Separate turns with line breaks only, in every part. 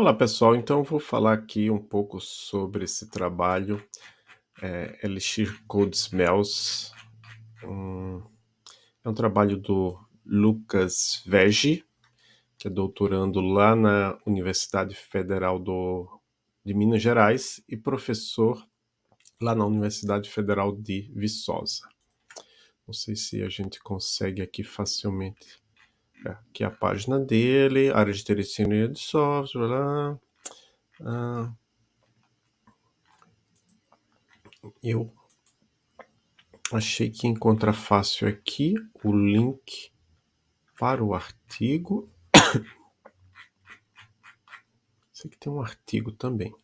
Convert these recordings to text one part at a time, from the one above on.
Olá pessoal, então vou falar aqui um pouco sobre esse trabalho é, Elixir Code Smells. Um, é um trabalho do Lucas Vegi, que é doutorando lá na Universidade Federal do, de Minas Gerais e professor lá na Universidade Federal de Viçosa. Não sei se a gente consegue aqui facilmente aqui a página dele, área de telecine de software, lá. Ah, eu achei que encontra fácil aqui o link para o artigo. Sei que tem um artigo também.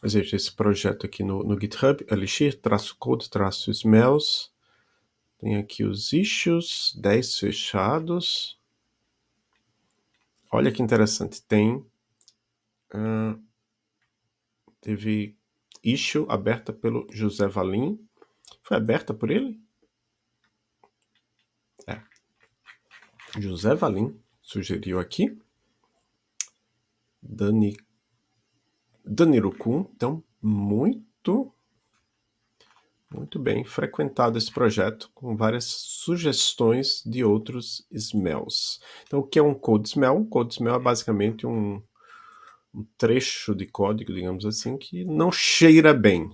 Mas veja, esse projeto aqui no, no GitHub, elixir, traço code, traço smells, tem aqui os issues, 10 fechados. Olha que interessante, tem... Uh, teve issue aberta pelo José Valim. Foi aberta por ele? É. José Valim sugeriu aqui. Dani... Dani Rucum, então, muito muito bem, frequentado esse projeto com várias sugestões de outros smells. Então, o que é um code smell? Um code smell é basicamente um, um trecho de código, digamos assim, que não cheira bem,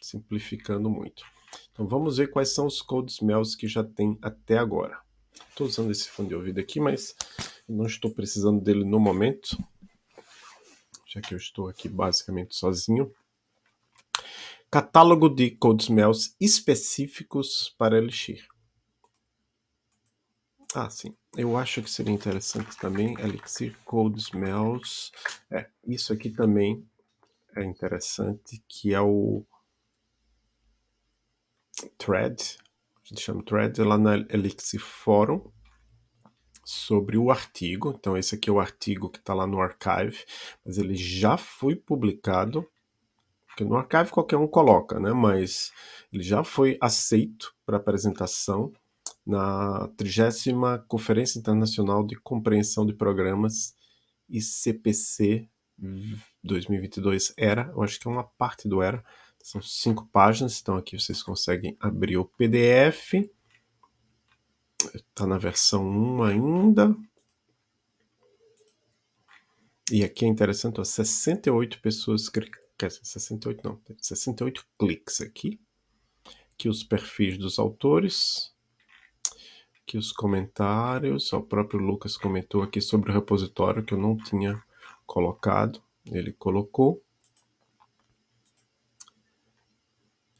simplificando muito. Então, vamos ver quais são os code smells que já tem até agora. Estou usando esse fone de ouvido aqui, mas não estou precisando dele no momento, já que eu estou aqui basicamente sozinho. Catálogo de codesmells específicos para Elixir. Ah, sim. Eu acho que seria interessante também Elixir Codesmells. É, isso aqui também é interessante, que é o thread, a gente chama thread lá na Elixir Forum, sobre o artigo. Então esse aqui é o artigo que está lá no archive, mas ele já foi publicado porque no archive qualquer um coloca, né? Mas ele já foi aceito para apresentação na 30 Conferência Internacional de Compreensão de Programas ICPC 2022 ERA, eu acho que é uma parte do ERA, são cinco páginas, então aqui vocês conseguem abrir o PDF, está na versão 1 ainda, e aqui é interessante, ó, 68 pessoas quer dizer, 68 não, 68 cliques aqui. Aqui os perfis dos autores. Aqui os comentários. O próprio Lucas comentou aqui sobre o repositório que eu não tinha colocado. Ele colocou.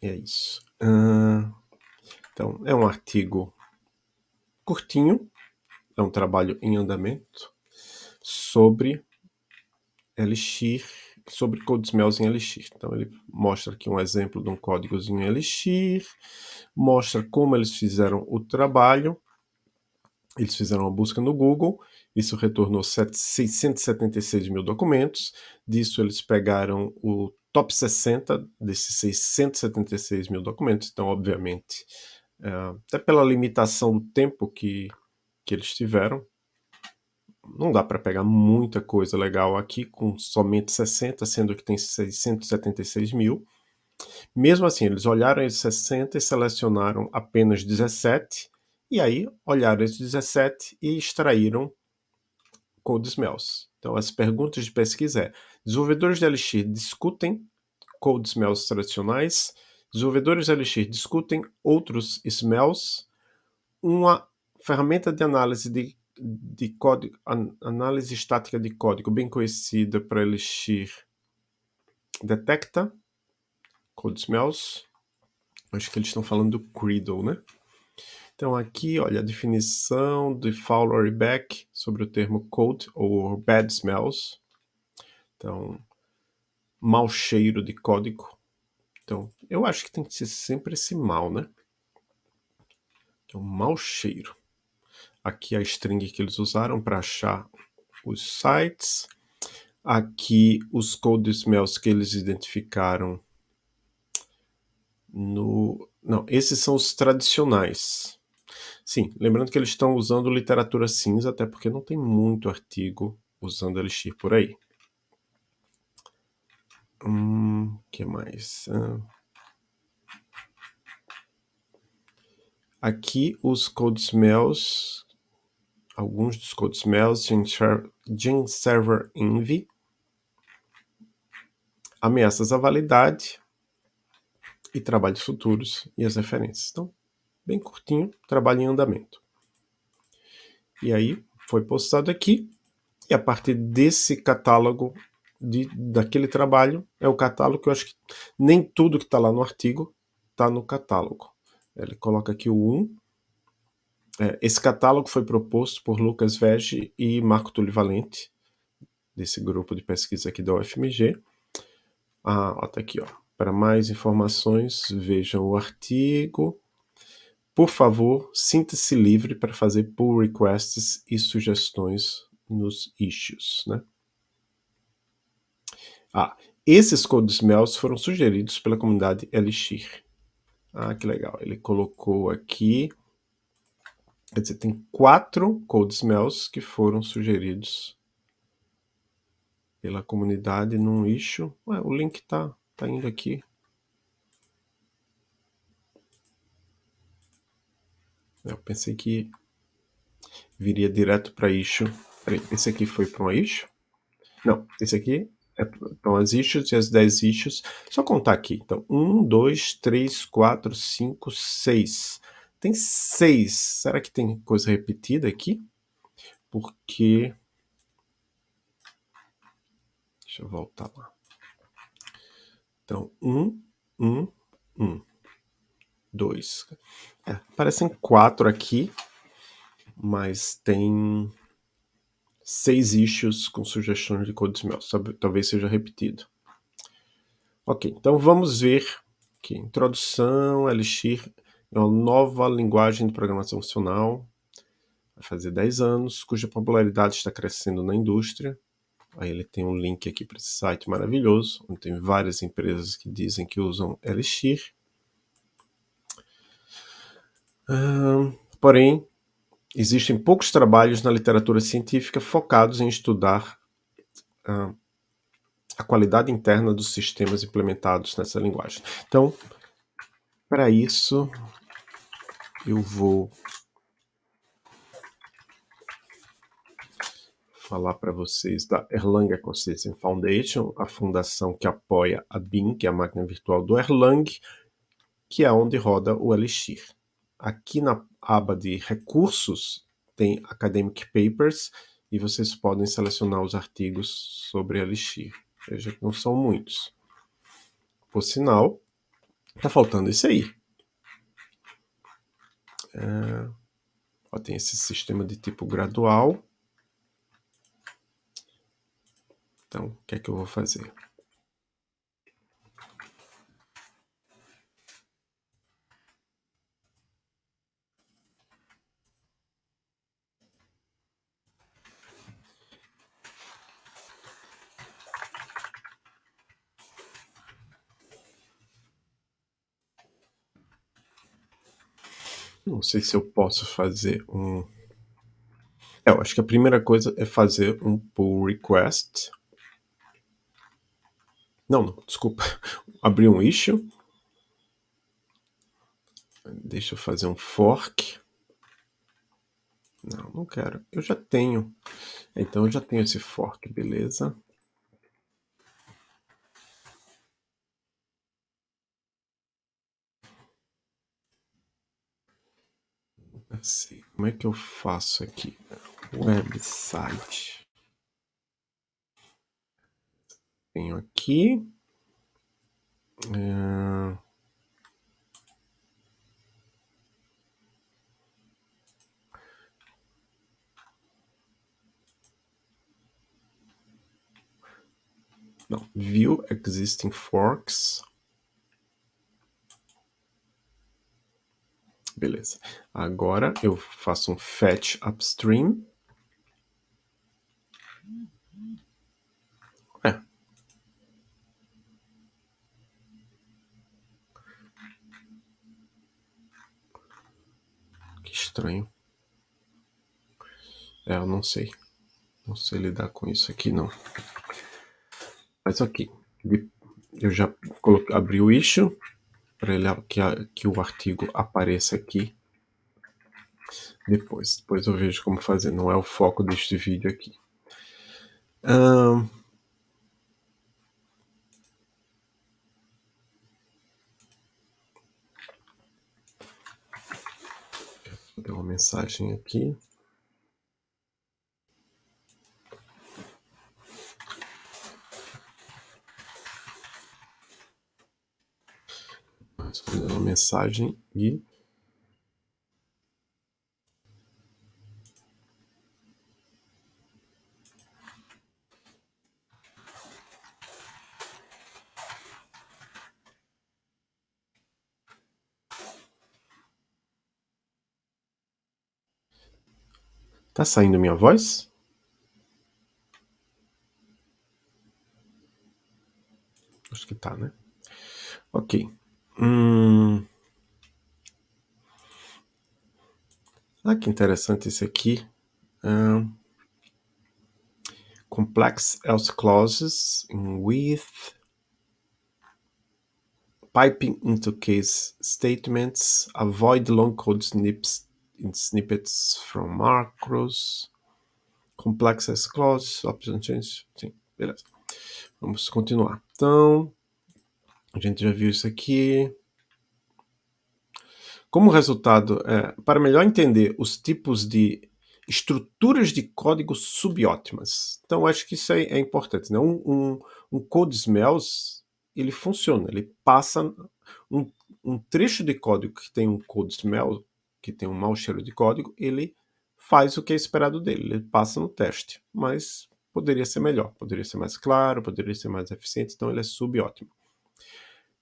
É isso. Uh, então, é um artigo curtinho. É um trabalho em andamento sobre Elixir sobre CodeSmells em Elixir. Então ele mostra aqui um exemplo de um códigozinho em Elixir, mostra como eles fizeram o trabalho, eles fizeram uma busca no Google, isso retornou 676 mil documentos, disso eles pegaram o top 60 desses 676 mil documentos, então obviamente, é, até pela limitação do tempo que, que eles tiveram, não dá para pegar muita coisa legal aqui com somente 60, sendo que tem 676 mil. Mesmo assim, eles olharam esses 60 e selecionaram apenas 17, e aí olharam esses 17 e extraíram code smells. Então, as perguntas de pesquisa é, desenvolvedores de Elixir discutem code smells tradicionais, desenvolvedores de Elixir discutem outros smells, uma ferramenta de análise de de código, análise estática de código bem conhecida para Elixir detecta code smells. Acho que eles estão falando do Creedle, né? Então aqui, olha, a definição de Fowler e Beck sobre o termo code ou bad smells. Então, mau cheiro de código. Então, eu acho que tem que ser sempre esse mal, né? Então, mau cheiro. Aqui a string que eles usaram para achar os sites. Aqui os code smells que eles identificaram no... Não, esses são os tradicionais. Sim, lembrando que eles estão usando literatura cinza, até porque não tem muito artigo usando Elixir por aí. Hum, que mais? Ah. Aqui os code smells, alguns dos code smells, Gin Server Envy, ameaças à validade e trabalhos futuros e as referências. Então, bem curtinho, trabalho em andamento. E aí, foi postado aqui, e a partir desse catálogo, de, daquele trabalho, é o catálogo que eu acho que nem tudo que está lá no artigo está no catálogo. Ele coloca aqui o 1. É, esse catálogo foi proposto por Lucas Vege e Marco Túlio Valente, desse grupo de pesquisa aqui da UFMG. Ah, ó, tá aqui, ó. Para mais informações, vejam o artigo. Por favor, sinta-se livre para fazer pull requests e sugestões nos issues, né? Ah, esses code smells foram sugeridos pela comunidade Elixir. Ah, que legal. Ele colocou aqui, quer dizer, tem quatro code smells que foram sugeridos pela comunidade num issue. Ué, o link tá, tá indo aqui. Eu pensei que viria direto para issue. Peraí, esse aqui foi para um issue? Não, esse aqui é, então as issues e as 10 issues. Só contar aqui. Então, 1, 2, 3, 4, 5, 6. Tem 6. Será que tem coisa repetida aqui? Porque... Deixa eu voltar lá. Então, 1, 1, 1. 2. É, parecem 4 aqui, mas tem seis issues com sugestões de code smell. Talvez seja repetido. Ok, então vamos ver aqui. Introdução, Elixir é uma nova linguagem de programação funcional. Vai fazer 10 anos, cuja popularidade está crescendo na indústria. Aí ele tem um link aqui para esse site maravilhoso, onde tem várias empresas que dizem que usam Elixir. Porém, Existem poucos trabalhos na literatura científica focados em estudar a qualidade interna dos sistemas implementados nessa linguagem. Então, para isso, eu vou falar para vocês da Erlang Ecosystem Foundation, a fundação que apoia a BIM, que é a máquina virtual do Erlang, que é onde roda o Elixir. Aqui na aba de recursos tem Academic Papers e vocês podem selecionar os artigos sobre Elixir. Veja que não são muitos. Por sinal, tá faltando isso aí. Ó, tem esse sistema de tipo gradual. Então, o que é que eu vou fazer? Não sei se eu posso fazer um... É, eu acho que a primeira coisa é fazer um pull request. Não, não, desculpa. Abrir um issue. Deixa eu fazer um fork. Não, não quero. Eu já tenho. Então eu já tenho esse fork, beleza? Assim, como é que eu faço aqui? Website. Tenho aqui. É... Não, view existing forks. Beleza. Agora eu faço um fetch upstream. É. Que estranho. É, eu não sei. Não sei lidar com isso aqui, não. Mas ok. Eu já coloquei, abri o issue para que, que o artigo apareça aqui depois. Depois eu vejo como fazer. Não é o foco deste vídeo aqui. Um, Deu uma mensagem aqui. Uma mensagem e Tá saindo minha voz? Acho que tá, né? Ok. Hum... Ah, que interessante esse aqui. Um... Complex else clauses with piping into case statements, avoid long code snips snippets from macros, complex as clauses, option change, sim, beleza. Vamos continuar. Então, a gente já viu isso aqui. Como resultado, é, para melhor entender os tipos de estruturas de código subótimas. Então, acho que isso é, é importante. Né? Um, um, um code smells, ele funciona, ele passa um, um trecho de código que tem um code smell que tem um mau cheiro de código, ele faz o que é esperado dele, ele passa no teste, mas poderia ser melhor, poderia ser mais claro, poderia ser mais eficiente, então ele é subótimo.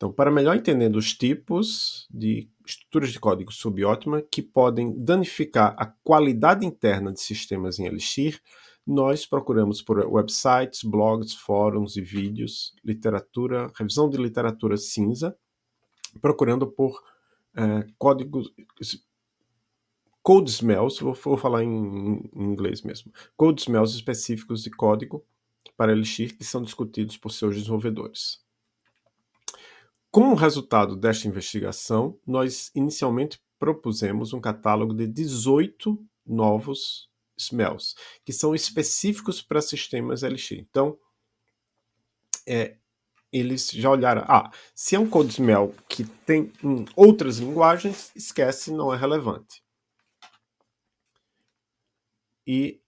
Então, para melhor entender os tipos de estruturas de código subótima que podem danificar a qualidade interna de sistemas em Elixir, nós procuramos por websites, blogs, fóruns e vídeos, literatura, revisão de literatura cinza, procurando por é, códigos, code smells, vou, vou falar em, em, inglês mesmo, code smells específicos de código para Elixir que são discutidos por seus desenvolvedores. Como resultado desta investigação, nós inicialmente propusemos um catálogo de 18 novos smells, que são específicos para sistemas Elixir. Então, é, eles já olharam, ah, se é um code smell que tem em outras linguagens, esquece, não é relevante e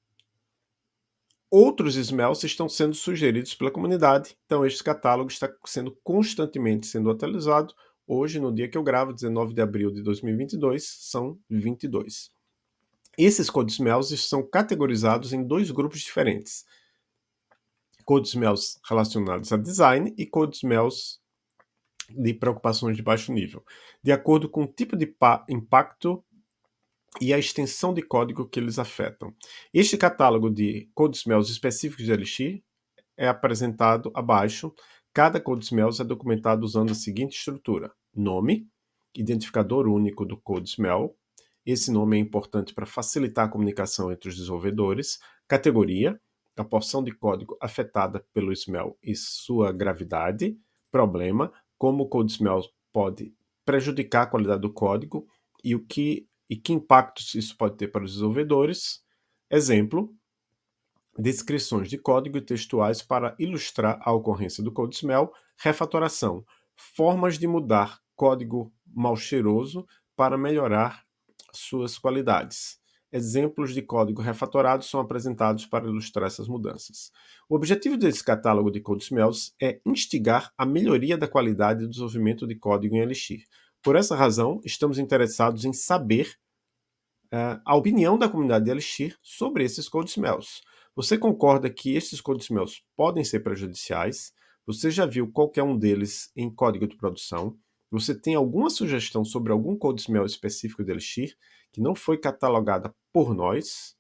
outros smells estão sendo sugeridos pela comunidade, então este catálogo está sendo constantemente sendo atualizado. Hoje, no dia que eu gravo, 19 de abril de 2022, são 22. Esses code smells são categorizados em dois grupos diferentes. Code smells relacionados a design e code smells de preocupações de baixo nível, de acordo com o tipo de impacto e a extensão de código que eles afetam. Este catálogo de smells específicos de Elixir é apresentado abaixo. Cada smells é documentado usando a seguinte estrutura. Nome, identificador único do smell. Esse nome é importante para facilitar a comunicação entre os desenvolvedores. Categoria, a porção de código afetada pelo smell e sua gravidade. Problema, como o smell pode prejudicar a qualidade do código e o que e que impactos isso pode ter para os desenvolvedores. Exemplo, descrições de código textuais para ilustrar a ocorrência do code smell, refatoração, formas de mudar código mal cheiroso para melhorar suas qualidades. Exemplos de código refatorado são apresentados para ilustrar essas mudanças. O objetivo desse catálogo de code smells é instigar a melhoria da qualidade do desenvolvimento de código em Elixir. Por essa razão, estamos interessados em saber uh, a opinião da comunidade de Elixir sobre esses code smells. Você concorda que esses code smells podem ser prejudiciais? Você já viu qualquer um deles em código de produção? Você tem alguma sugestão sobre algum code smell específico de Elixir que não foi catalogada por nós?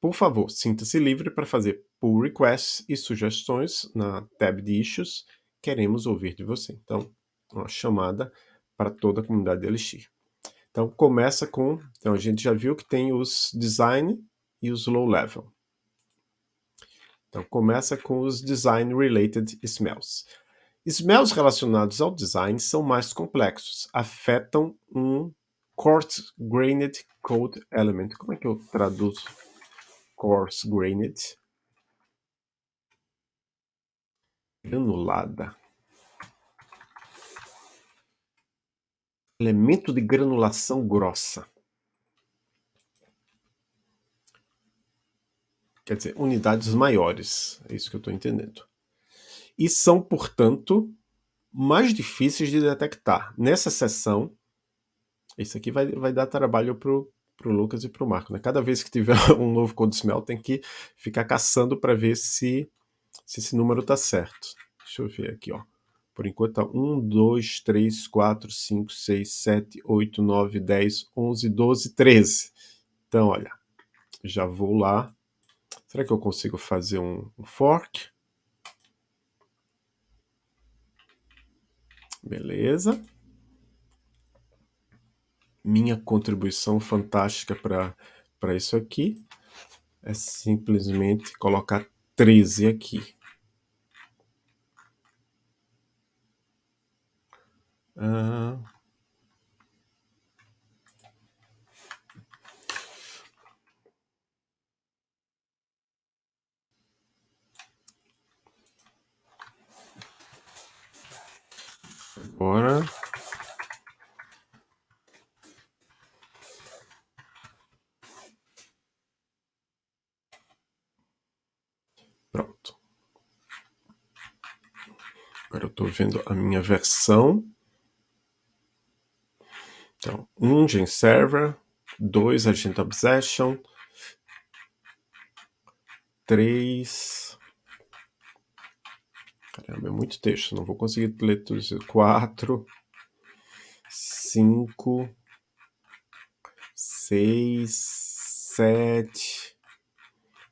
Por favor, sinta-se livre para fazer pull requests e sugestões na tab de issues. Queremos ouvir de você. Então, uma chamada para toda a comunidade de Elixir. Então começa com, então a gente já viu que tem os design e os low level. Então começa com os design related smells. Smells relacionados ao design são mais complexos, afetam um coarse grained code element. Como é que eu traduzo coarse grained? Granulada. Elemento de granulação grossa. Quer dizer, unidades maiores. É isso que eu estou entendendo. E são, portanto, mais difíceis de detectar. Nessa sessão, isso aqui vai, vai dar trabalho para o Lucas e para o Marco. Né? Cada vez que tiver um novo code smell, tem que ficar caçando para ver se, se esse número está certo. Deixa eu ver aqui, ó. Por enquanto tá 1, 2, 3, 4, 5, 6, 7, 8, 9, 10, 11, 12, 13. Então, olha, já vou lá. Será que eu consigo fazer um, um fork? Beleza. Minha contribuição fantástica para isso aqui é simplesmente colocar 13 aqui. Agora... Pronto. Agora eu estou vendo a minha versão. Então, um Gen Server, dois Agent Obsession, três... Caramba, é muito texto, não vou conseguir ler tudo isso. Quatro, cinco, seis, sete,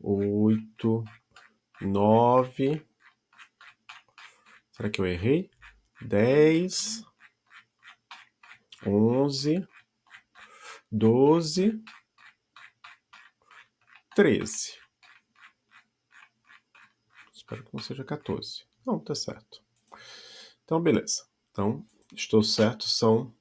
oito, nove... Será que eu errei? Dez onze, doze, treze. Espero que não seja 14. Não, tá certo. Então, beleza. Então, estou certo, são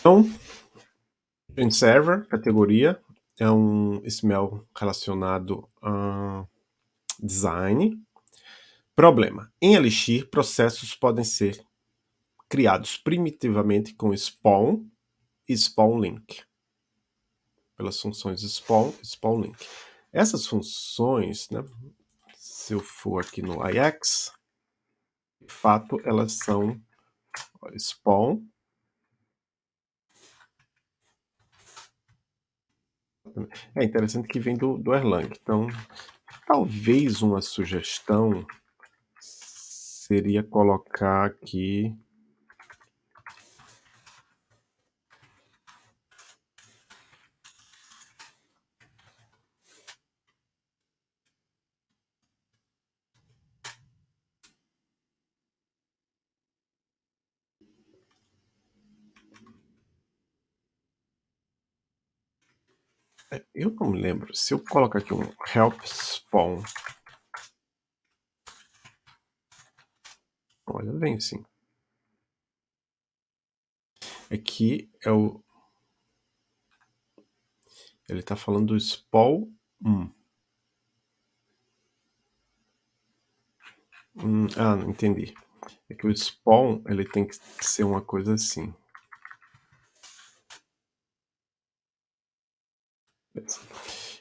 Então, Print Server, categoria, é um smell relacionado a design. Problema. Em Elixir, processos podem ser criados primitivamente com spawn e spawn link. Pelas funções spawn e spawn link. Essas funções, né, se eu for aqui no IX, de fato elas são spawn É interessante que vem do, do Erlang. Então, talvez uma sugestão seria colocar aqui eu não me lembro. Se eu colocar aqui um help spawn. Olha, vem sim. Aqui é o. Ele está falando do spawn 1. Hum, ah, não entendi. É que o spawn ele tem que ser uma coisa assim.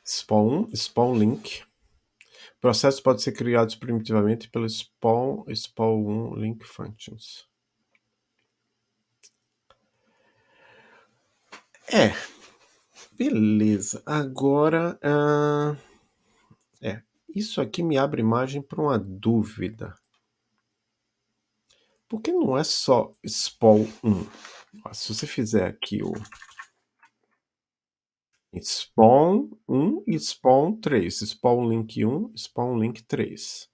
Spawn, spawn link. Processos podem ser criados primitivamente pelo spawn, spawn link functions. É, beleza. Agora, uh, é, isso aqui me abre margem para uma dúvida. Por que não é só spawn 1? se você fizer aqui o spawn 1 e spawn 3, spawn link 1, spawn link 3,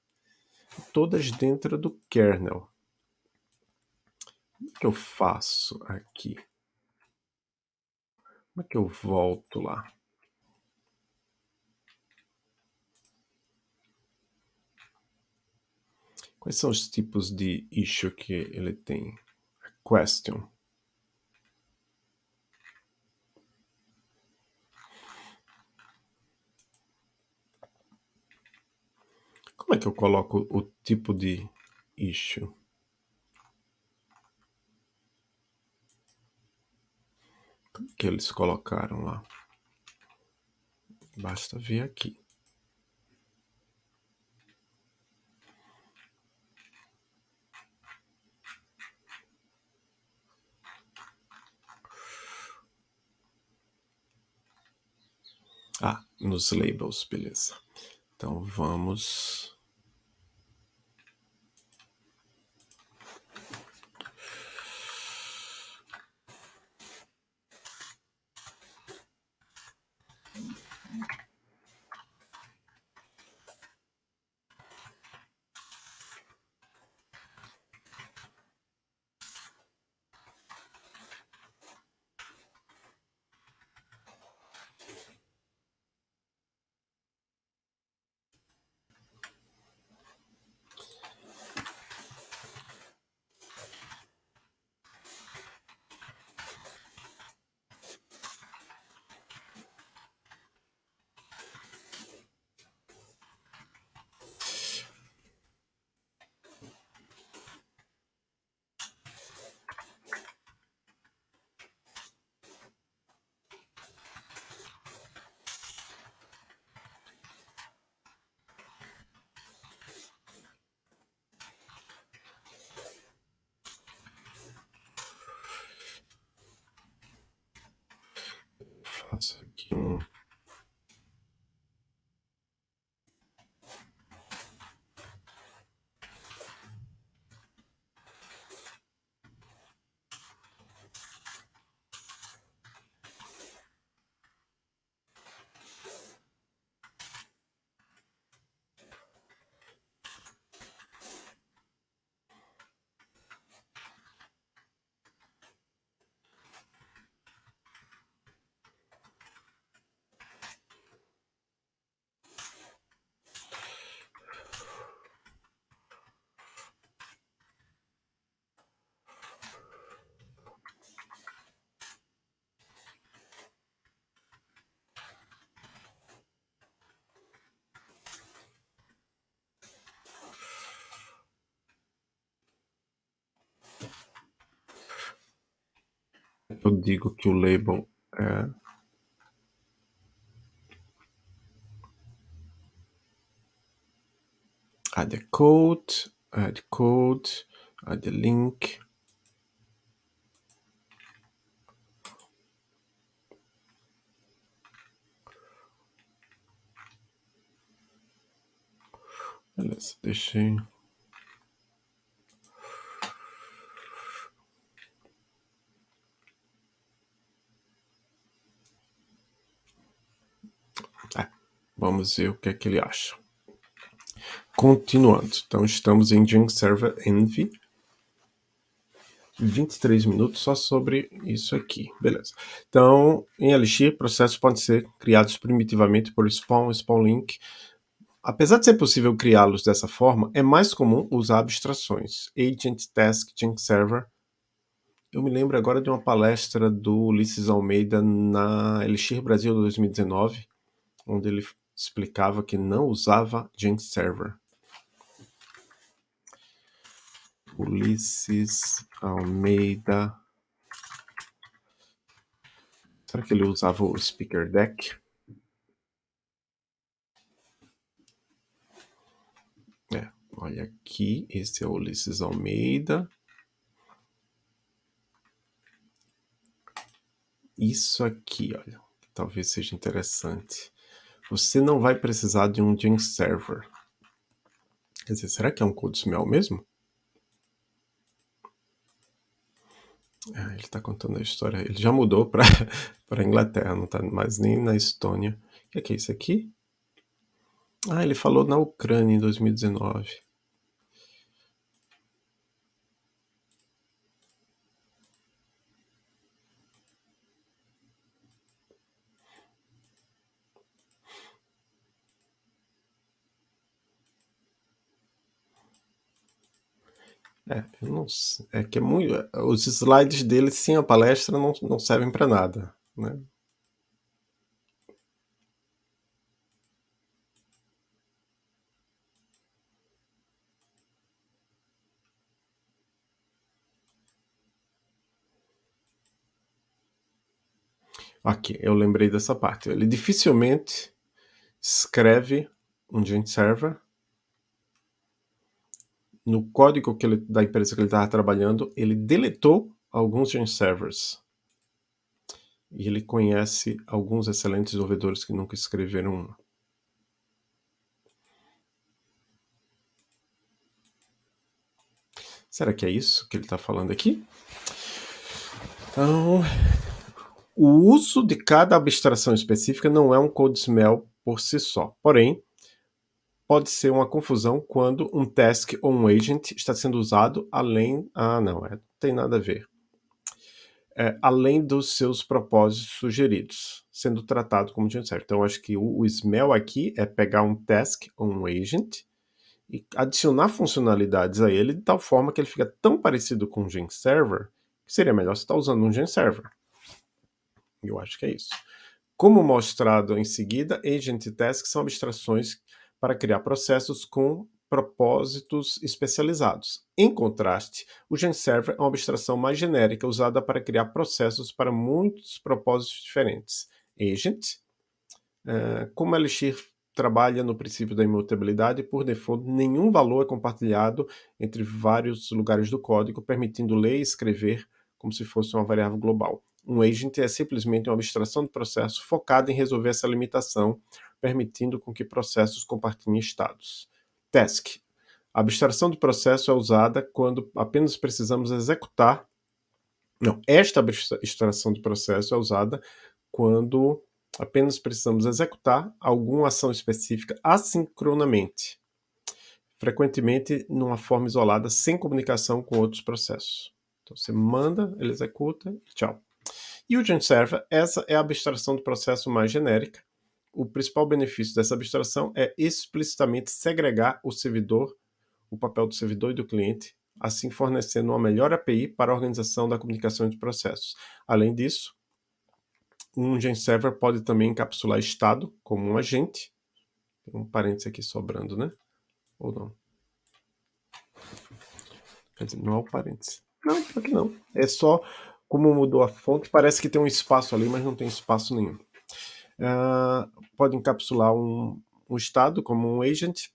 todas dentro do kernel. Como é que eu faço aqui? Como é que eu volto lá? Quais são os tipos de issue que ele tem? Question. Como é que eu coloco o tipo de issue? Que eles colocaram lá? Basta ver aqui. Ah, nos labels, beleza. Então vamos faço aqui digo que o label é add the code, add code, add the link. Beleza, deixei. Vamos ver o que é que ele acha. Continuando, então estamos em Junk Server Envy. 23 minutos só sobre isso aqui, beleza. Então, em Elixir, processos podem ser criados primitivamente por spawn, spawn link. Apesar de ser possível criá-los dessa forma, é mais comum usar abstrações, agent, task, junk server. Eu me lembro agora de uma palestra do Ulisses Almeida na Elixir Brasil 2019, onde ele explicava que não usava Junk Server. Ulisses Almeida. Será que ele usava o Speaker Deck? É, olha aqui, esse é o Ulisses Almeida. Isso aqui, olha, talvez seja interessante você não vai precisar de um Jinx Server. Quer dizer, será que é um CodeSmell mesmo? Ah, ele está contando a história. Ele já mudou para a Inglaterra, não está mais nem na Estônia. O que é, que é isso aqui? Ah, ele falou na Ucrânia em 2019. É, eu não sei, é que é muito, os slides dele sem a palestra não, não servem para nada, né? Aqui, eu lembrei dessa parte. Ele dificilmente escreve um gent server no código ele, da empresa que ele estava trabalhando, ele deletou alguns gent servers. E ele conhece alguns excelentes desenvolvedores que nunca escreveram um. Será que é isso que ele está falando aqui? Então, o uso de cada abstração específica não é um code smell por si só. Porém, pode ser uma confusão quando um task ou um agent está sendo usado além... Ah, não, é, não tem nada a ver. É, além dos seus propósitos sugeridos, sendo tratado como agent server. Então, acho que o, o smell aqui é pegar um task ou um agent e adicionar funcionalidades a ele de tal forma que ele fica tão parecido com um gen server que seria melhor você estar usando um gen server. Eu acho que é isso. Como mostrado em seguida, agent e task são abstrações para criar processos com propósitos especializados. Em contraste, o GenServer é uma abstração mais genérica usada para criar processos para muitos propósitos diferentes. Agent, uh, como Elixir trabalha no princípio da imutabilidade, por default, nenhum valor é compartilhado entre vários lugares do código, permitindo ler e escrever como se fosse uma variável global. Um agent é simplesmente uma abstração de processo focada em resolver essa limitação, permitindo com que processos compartilhem estados. Task. A abstração de processo é usada quando apenas precisamos executar... Não, esta abstração de processo é usada quando apenas precisamos executar alguma ação específica assincronamente, frequentemente numa forma isolada, sem comunicação com outros processos. Então você manda, ele executa tchau. E o Gent Server, essa é a abstração do processo mais genérica. O principal benefício dessa abstração é explicitamente segregar o servidor, o papel do servidor e do cliente, assim fornecendo uma melhor API para a organização da comunicação de processos. Além disso, um Gen Server pode também encapsular estado como um agente. Tem um parênteses aqui sobrando, né? Ou não? Quer dizer, não é o parênteses. Não, aqui não. É só como mudou a fonte, parece que tem um espaço ali, mas não tem espaço nenhum. Uh, pode encapsular um, um estado como um agent,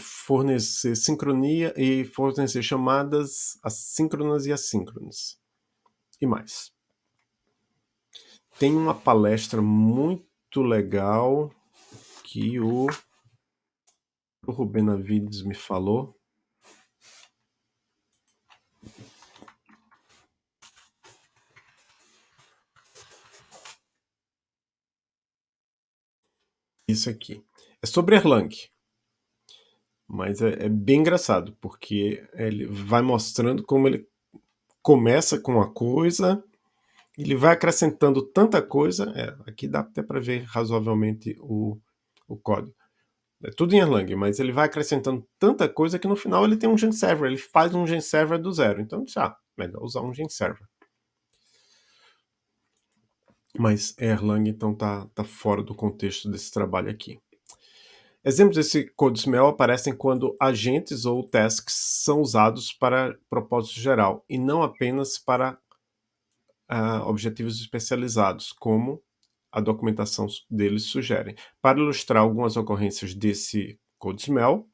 fornecer sincronia e fornecer chamadas assíncronas e assíncronas. E mais. Tem uma palestra muito legal que o, o Rubén Navides me falou, isso aqui. É sobre Erlang. Mas é, é, bem engraçado, porque ele vai mostrando como ele começa com uma coisa, ele vai acrescentando tanta coisa, é, aqui dá até para ver razoavelmente o, o código. É tudo em Erlang, mas ele vai acrescentando tanta coisa que no final ele tem um gen server, ele faz um gen server do zero. Então, ah, melhor usar um gen server. Mas Erlang então está tá fora do contexto desse trabalho aqui. Exemplos desse CodeSmell aparecem quando agentes ou tasks são usados para propósito geral e não apenas para uh, objetivos especializados, como a documentação deles sugere. Para ilustrar algumas ocorrências desse CodeSmell,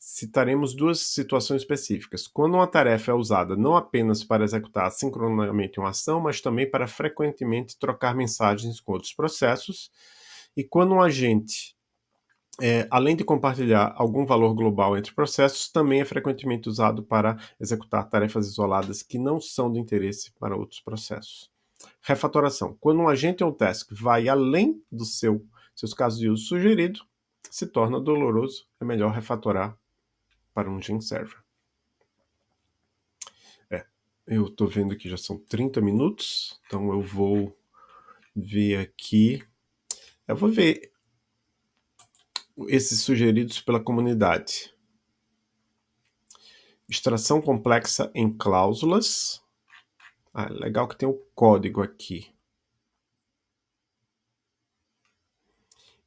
citaremos duas situações específicas. Quando uma tarefa é usada não apenas para executar sincronicamente uma ação, mas também para frequentemente trocar mensagens com outros processos, e quando um agente é, além de compartilhar algum valor global entre processos, também é frequentemente usado para executar tarefas isoladas que não são de interesse para outros processos. Refatoração. Quando um agente ou task vai além dos seu, seus casos de uso sugerido, se torna doloroso, é melhor refatorar para um Gin Server. É, eu estou vendo que já são 30 minutos, então eu vou ver aqui. Eu vou ver esses sugeridos pela comunidade. Extração complexa em cláusulas. Ah, legal que tem o código aqui.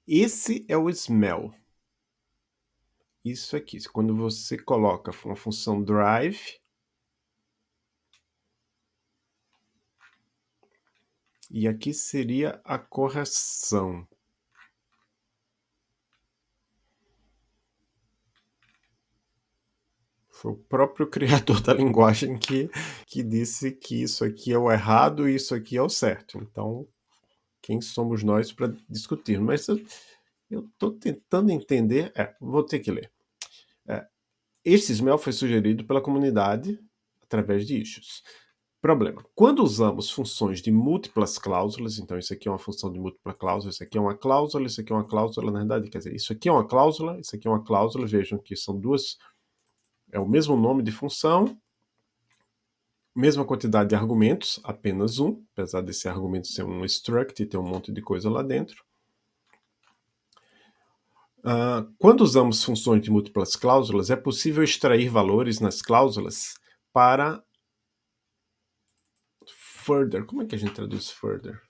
Esse é o smell. Isso aqui, quando você coloca uma função drive, e aqui seria a correção. Foi o próprio criador da linguagem que, que disse que isso aqui é o errado e isso aqui é o certo. Então, quem somos nós para discutir? Mas eu estou tentando entender. É, vou ter que ler. Este smell foi sugerido pela comunidade através de issues. Problema. Quando usamos funções de múltiplas cláusulas, então isso aqui é uma função de múltipla cláusula, isso aqui é uma cláusula, isso aqui é uma cláusula, na verdade, quer dizer, isso aqui é uma cláusula, isso aqui é uma cláusula, vejam que são duas é o mesmo nome de função, mesma quantidade de argumentos, apenas um, apesar desse argumento ser um struct e ter um monte de coisa lá dentro. Uh, quando usamos funções de múltiplas cláusulas, é possível extrair valores nas cláusulas para further. Como é que a gente traduz further?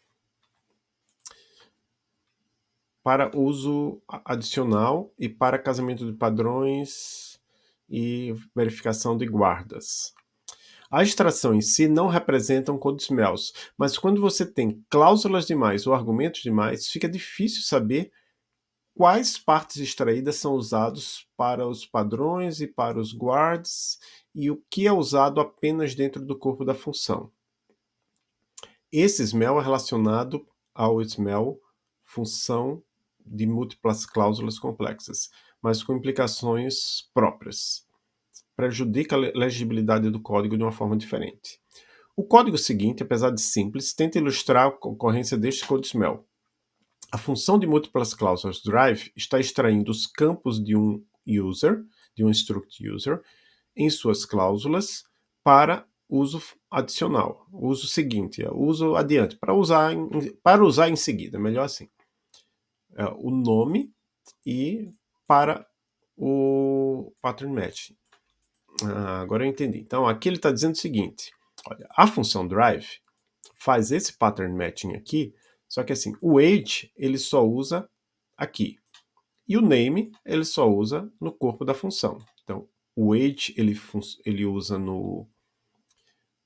Para uso adicional e para casamento de padrões e verificação de guardas. A extração em si não representa um code smells, mas quando você tem cláusulas demais ou argumentos demais, fica difícil saber quais partes extraídas são usados para os padrões e para os guards e o que é usado apenas dentro do corpo da função. Esse smell é relacionado ao smell função de múltiplas cláusulas complexas mas com implicações próprias. Prejudica a legibilidade do código de uma forma diferente. O código seguinte, apesar de simples, tenta ilustrar a ocorrência deste code smell. A função de múltiplas cláusulas drive está extraindo os campos de um user, de um struct user, em suas cláusulas para uso adicional, uso seguinte, uso adiante, para usar em, para usar em seguida, melhor assim. É, o nome e para o pattern match. Ah, agora eu entendi. Então aqui ele está dizendo o seguinte, olha, a função drive faz esse pattern matching aqui, só que assim, o age ele só usa aqui. E o name ele só usa no corpo da função. Então, o age ele, ele usa no,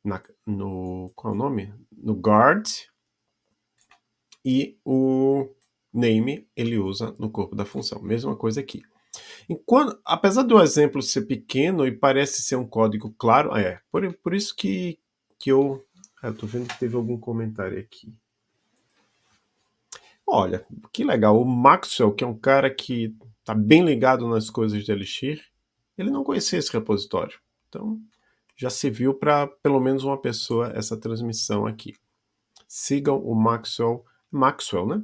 na, no, qual é o nome? No guard e o name ele usa no corpo da função. Mesma coisa aqui. Enquanto, apesar do exemplo ser pequeno e parece ser um código claro, é, por, por isso que, que eu... Estou vendo que teve algum comentário aqui. Olha, que legal. O Maxwell, que é um cara que está bem ligado nas coisas de Elixir, ele não conhecia esse repositório. Então, já se viu para pelo menos uma pessoa essa transmissão aqui. Sigam o Maxwell, Maxwell, né?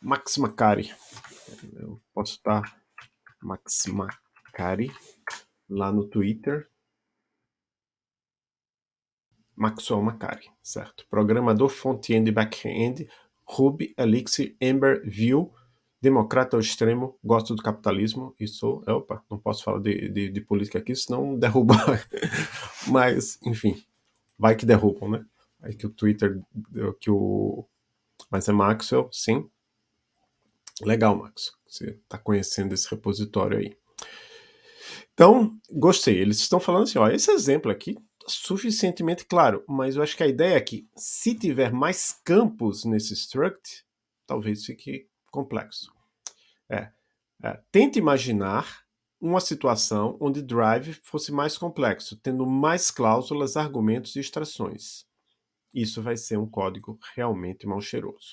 Max Macari. Eu posso estar Max Macari lá no Twitter. Maxwell Macari, certo? Programador front-end e back-end, Ruby, Elixir, Ember, Vue, democrata ao extremo, gosto do capitalismo e sou... Opa, não posso falar de, de, de política aqui, senão derruba. Mas, enfim, vai que derrubam, né? Aí que o Twitter, que o... Mas é Maxwell, sim. Legal, Max. Você está conhecendo esse repositório aí. Então, gostei. Eles estão falando assim, ó, esse exemplo aqui suficientemente claro, mas eu acho que a ideia é que se tiver mais campos nesse struct, talvez fique complexo. É, é, tente imaginar uma situação onde drive fosse mais complexo, tendo mais cláusulas, argumentos e extrações. Isso vai ser um código realmente mal cheiroso.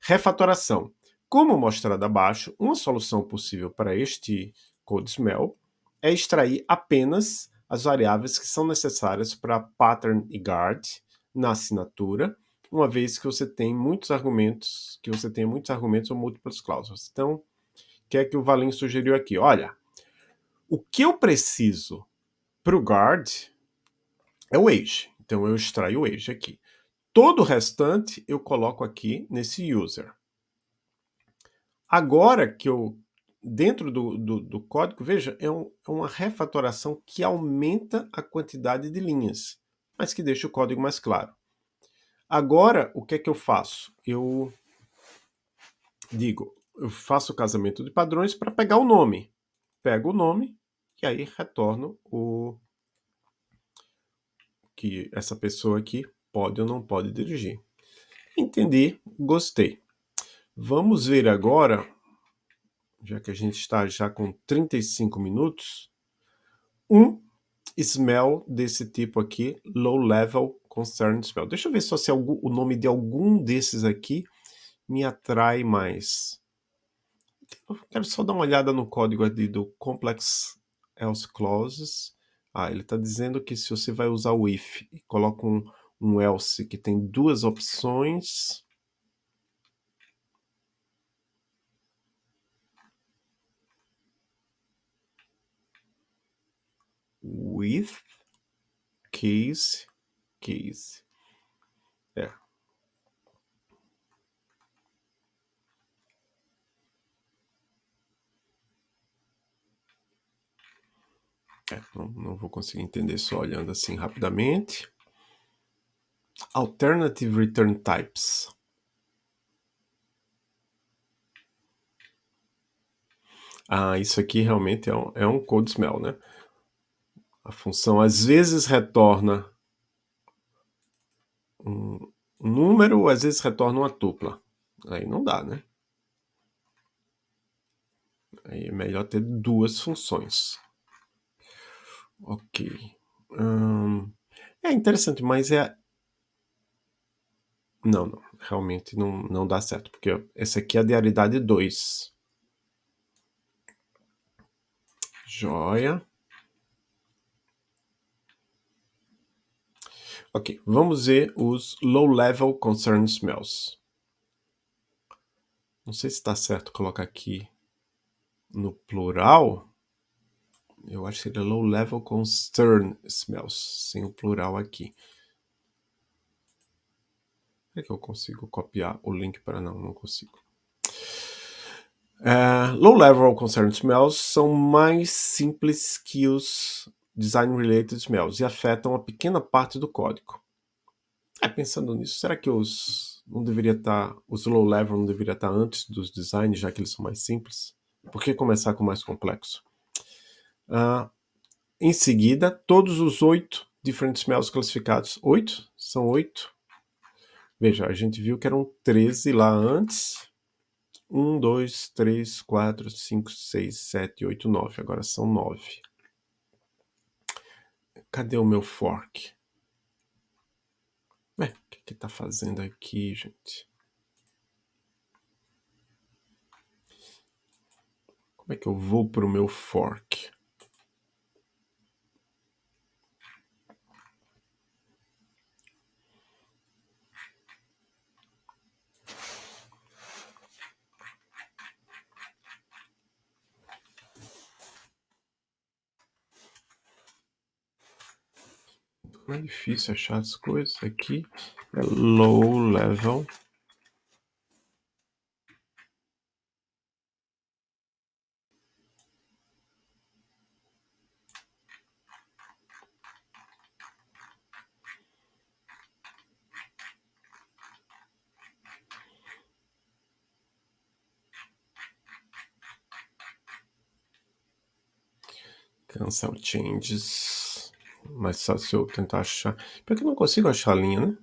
Refatoração. Como mostrado abaixo, uma solução possível para este code smell é extrair apenas as variáveis que são necessárias para pattern e guard na assinatura, uma vez que você tem muitos argumentos, que você tem muitos argumentos ou múltiplas cláusulas. Então, o que é que o Valim sugeriu aqui? Olha, o que eu preciso para o guard é o age. Então, eu extraio o age aqui. Todo o restante eu coloco aqui nesse user. Agora que eu, dentro do, do, do código, veja, é, um, é uma refatoração que aumenta a quantidade de linhas, mas que deixa o código mais claro. Agora, o que é que eu faço? Eu digo, eu faço o casamento de padrões para pegar o nome. Pego o nome e aí retorno o que essa pessoa aqui pode ou não pode dirigir. Entendi, gostei. Vamos ver agora, já que a gente está já com 35 minutos, um smell desse tipo aqui, low level concern smell. Deixa eu ver só se algum, o nome de algum desses aqui me atrai mais. Eu quero só dar uma olhada no código ali do complex else clauses. Ah, ele está dizendo que se você vai usar o if e coloca um, um else que tem duas opções, with case case. É. É, não, não vou conseguir entender só olhando assim rapidamente. Alternative return types. Ah, isso aqui realmente é um, é um code smell, né? A função às vezes retorna um número, às vezes retorna uma tupla. Aí não dá, né? Aí é melhor ter duas funções. Ok. Hum, é interessante, mas é... Não, não. Realmente não, não dá certo, porque essa aqui é a diaridade 2. Joia. Ok, vamos ver os low-level concern smells. Não sei se está certo colocar aqui no plural. Eu acho que seria low-level concern smells, sem o plural aqui. É que eu consigo copiar o link para... Não, não consigo. Uh, Low-level concern smells são mais simples que os design-related smells e afetam uma pequena parte do código. É, pensando nisso, será que os não deveria estar, tá, os low-level não deveria estar tá antes dos designs, já que eles são mais simples? Por que começar com o mais complexo? Uh, em seguida, todos os oito different smells classificados. Oito? São oito? Veja, a gente viu que eram 13 lá antes. 1, 2, 3, 4, 5, 6, 7, 8, 9. Agora são 9. Cadê o meu fork? Ué, o que que tá fazendo aqui, gente? Como é que eu vou pro meu fork? É difícil achar as coisas aqui. É low level. Cancel changes mas só se eu tentar achar... Pior que eu não consigo achar a linha, né?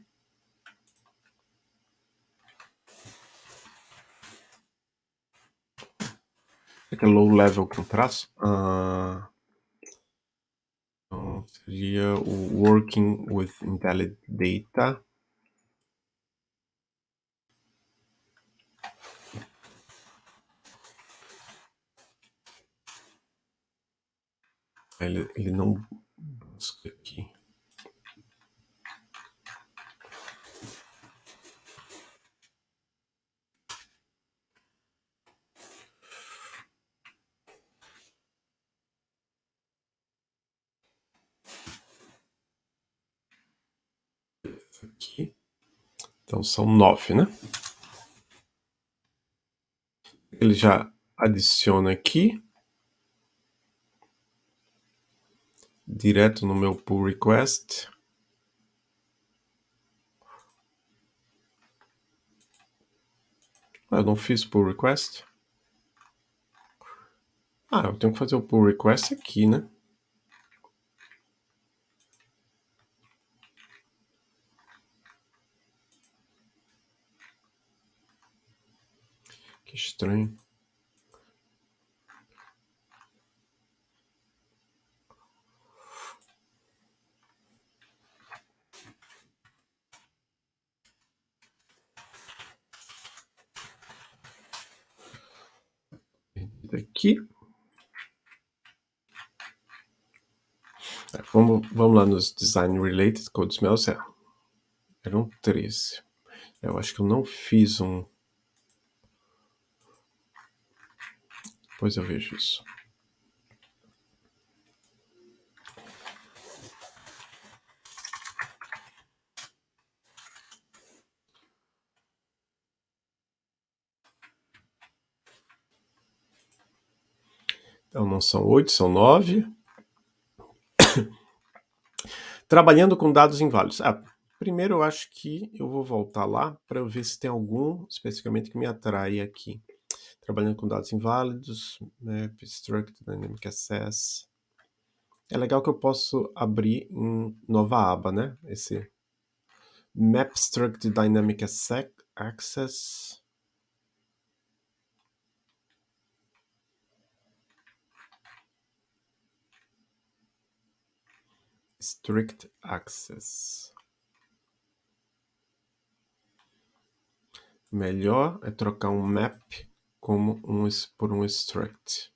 Será que é low level com traço? Ah, então, seria o Working with Invalid Data. Ele, ele não busca aqui. Aqui. Então são nove, né? Ele já adiciona aqui. Direto no meu pull request. Ah, eu não fiz pull request. Ah, eu tenho que fazer o pull request aqui, né? Que estranho. Aqui. É, vamos, vamos lá nos Design Related Code Smells. É, eram 13. Eu acho que eu não fiz um Depois eu vejo isso. Então não são oito, são nove. Trabalhando com dados inválidos. Ah, primeiro eu acho que eu vou voltar lá para ver se tem algum especificamente que me atrai aqui trabalhando com dados inválidos, map, struct, dynamic access. É legal que eu posso abrir em nova aba, né? Esse map struct dynamic access. Strict access. Melhor é trocar um map como um, por um struct.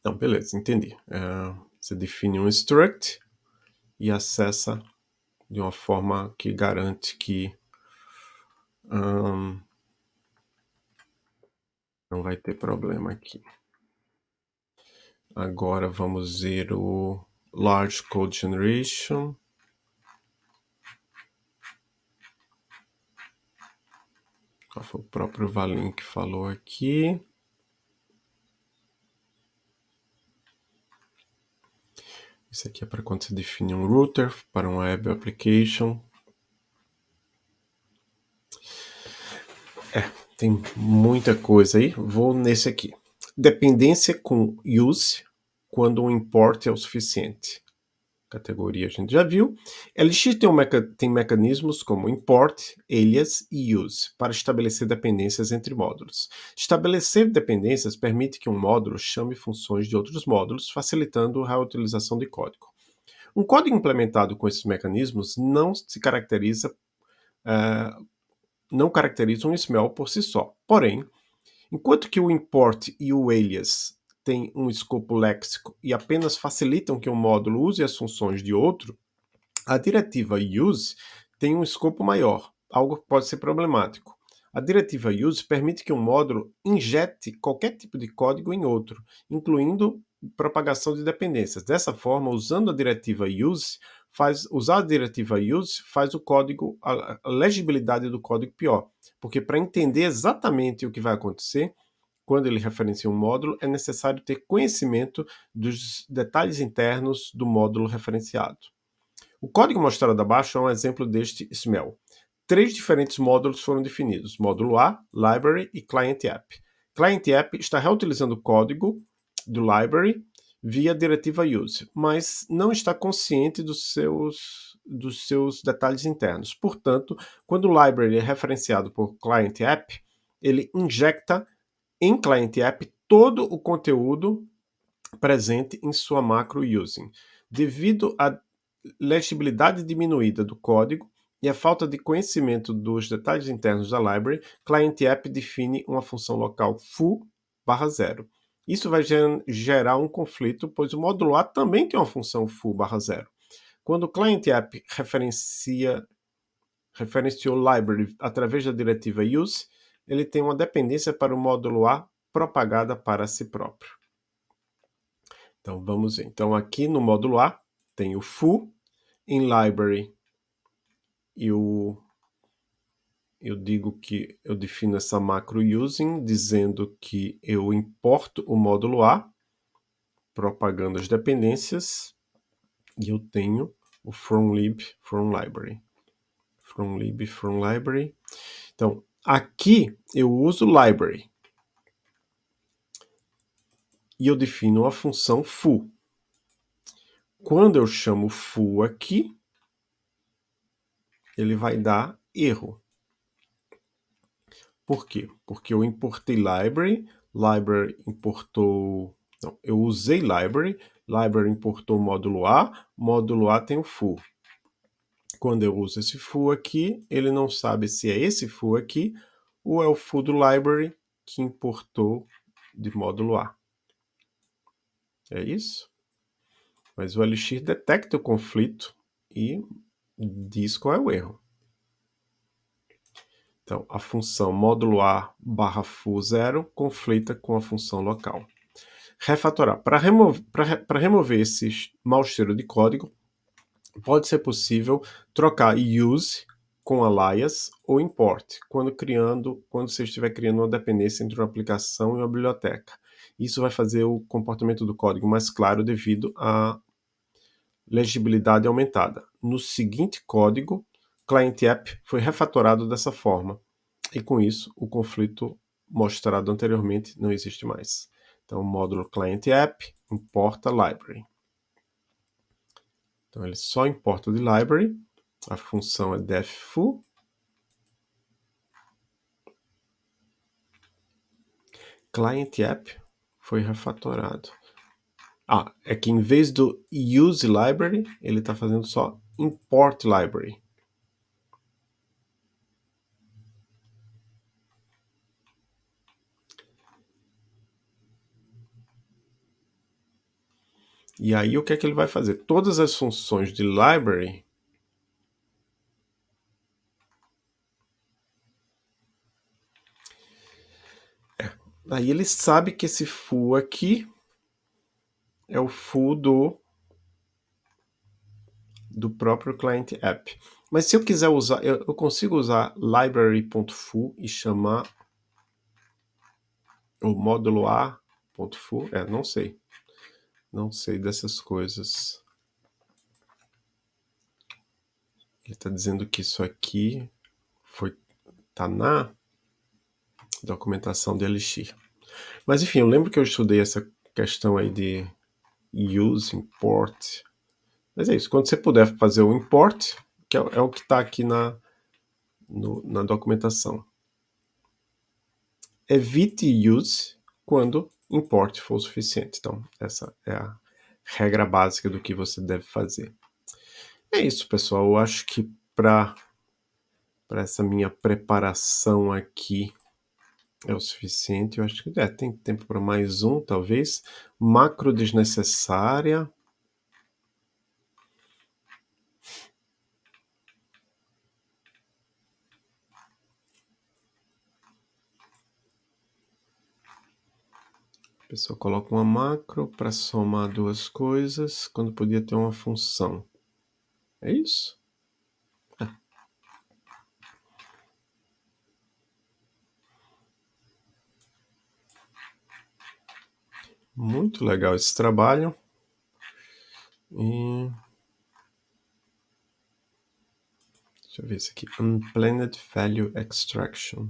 Então, beleza, entendi. É, você define um struct e acessa de uma forma que garante que um, não vai ter problema aqui. Agora vamos ver o Large Code Generation. Foi o próprio Valim que falou aqui. Isso aqui é para quando você define um router para um web application. É, tem muita coisa aí. Vou nesse aqui. Dependência com use quando o import é o suficiente categoria a gente já viu. Elixir tem, um meca tem mecanismos como import, alias e use para estabelecer dependências entre módulos. Estabelecer dependências permite que um módulo chame funções de outros módulos, facilitando a reutilização de código. Um código implementado com esses mecanismos não se caracteriza uh, não caracteriza um smell por si só. Porém, enquanto que o import e o alias têm um escopo léxico e apenas facilitam que um módulo use as funções de outro, a diretiva use tem um escopo maior, algo que pode ser problemático. A diretiva use permite que um módulo injete qualquer tipo de código em outro, incluindo propagação de dependências. Dessa forma, usando a diretiva use, faz, usar a diretiva use faz o código, a legibilidade do código pior, porque para entender exatamente o que vai acontecer, quando ele referencia um módulo, é necessário ter conhecimento dos detalhes internos do módulo referenciado. O código mostrado abaixo é um exemplo deste smell. Três diferentes módulos foram definidos, módulo A, Library e Client App. Client App está reutilizando o código do Library via diretiva use, mas não está consciente dos seus, dos seus detalhes internos. Portanto, quando o library é referenciado por client app, ele injecta em Client App todo o conteúdo presente em sua macro using. Devido à legibilidade diminuída do código, e a falta de conhecimento dos detalhes internos da library, client app define uma função local foo barra zero. Isso vai gerar um conflito, pois o módulo A também tem uma função foo barra zero. Quando o client app referencia, referenciou library através da diretiva use, ele tem uma dependência para o módulo A propagada para si próprio. Então vamos ver. Então aqui no módulo A tem o foo, em library eu, eu digo que eu defino essa macro using dizendo que eu importo o módulo A, propagando as dependências, e eu tenho o from lib from library. From lib from library. Então, aqui eu uso library. E eu defino a função foo. Quando eu chamo foo aqui, ele vai dar erro. Por quê? Porque eu importei library, library importou... Não, eu usei library, library importou módulo A, módulo A tem o foo. Quando eu uso esse foo aqui, ele não sabe se é esse foo aqui ou é o foo do library que importou de módulo A. É isso? Mas o Elixir detecta o conflito e diz qual é o erro. Então, a função módulo A barra foo zero conflita com a função local. Refatorar. Para remover, remover esse mau cheiro de código, pode ser possível trocar use com alias ou import, quando, criando, quando você estiver criando uma dependência entre uma aplicação e uma biblioteca. Isso vai fazer o comportamento do código mais claro devido à legibilidade aumentada. No seguinte código, client app foi refatorado dessa forma. E com isso, o conflito mostrado anteriormente não existe mais. Então, o módulo client app importa library. Então, ele só importa de library. A função é defFoo. Client app foi refatorado. Ah, é que em vez do use library, ele está fazendo só import library. E aí o que é que ele vai fazer? Todas as funções de library é. Aí ele sabe que esse foo aqui é o full do, do próprio client app. Mas se eu quiser usar, eu, eu consigo usar library.foo e chamar o módulo A.foo? É, não sei. Não sei dessas coisas. Ele está dizendo que isso aqui foi tá na documentação de Elixir. Mas enfim, eu lembro que eu estudei essa questão aí de use, import. Mas é isso, quando você puder fazer o import, que é, é o que está aqui na, no, na documentação. Evite use quando import for o suficiente. Então, essa é a regra básica do que você deve fazer. É isso, pessoal. Eu acho que para essa minha preparação aqui é o suficiente. Eu acho que é, tem tempo para mais um, talvez. Macro desnecessária. Pessoa coloca uma macro para somar duas coisas, quando podia ter uma função. É isso? Muito legal esse trabalho. E... Deixa eu ver isso aqui. Unplanned Value Extraction.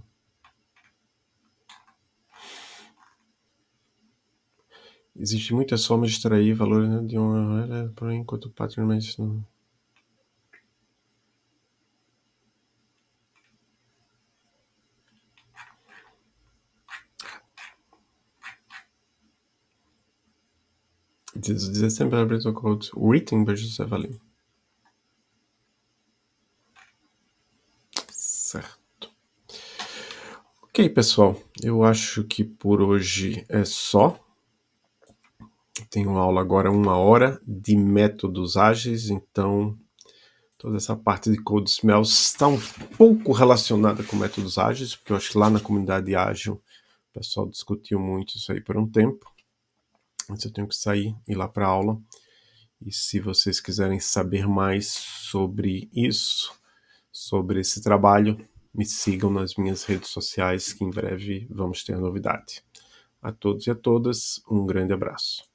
Existe muita soma de extrair valor né, de uma moeda por enquanto o padrão permanece não. It is the o code written by Joseph Valin. Certo. Ok, pessoal. Eu acho que por hoje é só. Tenho aula agora uma hora de métodos ágeis, então toda essa parte de Code Smells está um pouco relacionada com métodos ágeis, porque eu acho que lá na comunidade ágil o pessoal discutiu muito isso aí por um tempo. Mas eu tenho que sair e ir lá para aula. E se vocês quiserem saber mais sobre isso, sobre esse trabalho, me sigam nas minhas redes sociais, que em breve vamos ter novidade. A todos e a todas, um grande abraço.